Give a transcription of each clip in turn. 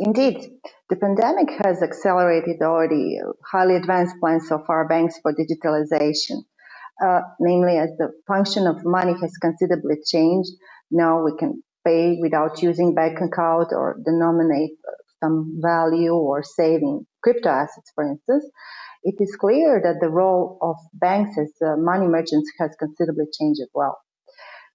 Indeed, the pandemic has accelerated already highly advanced plans of our banks for digitalization. Uh, namely, as the function of money has considerably changed, now we can pay without using bank account or denominate some value or saving crypto assets, for instance. It is clear that the role of banks as uh, money merchants has considerably changed as well.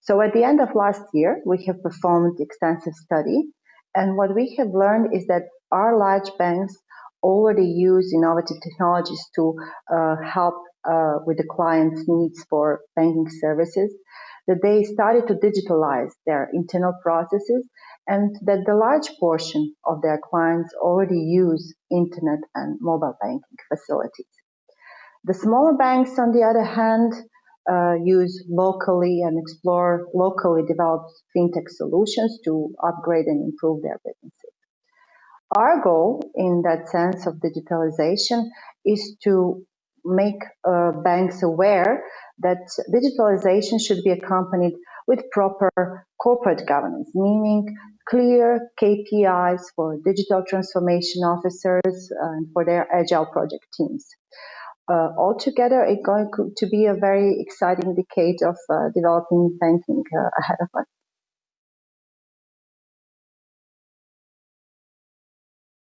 So at the end of last year, we have performed extensive study and what we have learned is that our large banks already use innovative technologies to uh, help uh, with the client's needs for banking services, that they started to digitalize their internal processes, and that the large portion of their clients already use internet and mobile banking facilities. The smaller banks, on the other hand, uh, use locally and explore locally developed fintech solutions to upgrade and improve their businesses. Our goal in that sense of digitalization is to make uh, banks aware that digitalization should be accompanied with proper corporate governance, meaning clear KPIs for digital transformation officers and for their agile project teams altogether, it's going to be a very exciting decade of uh, developing banking uh, ahead of us.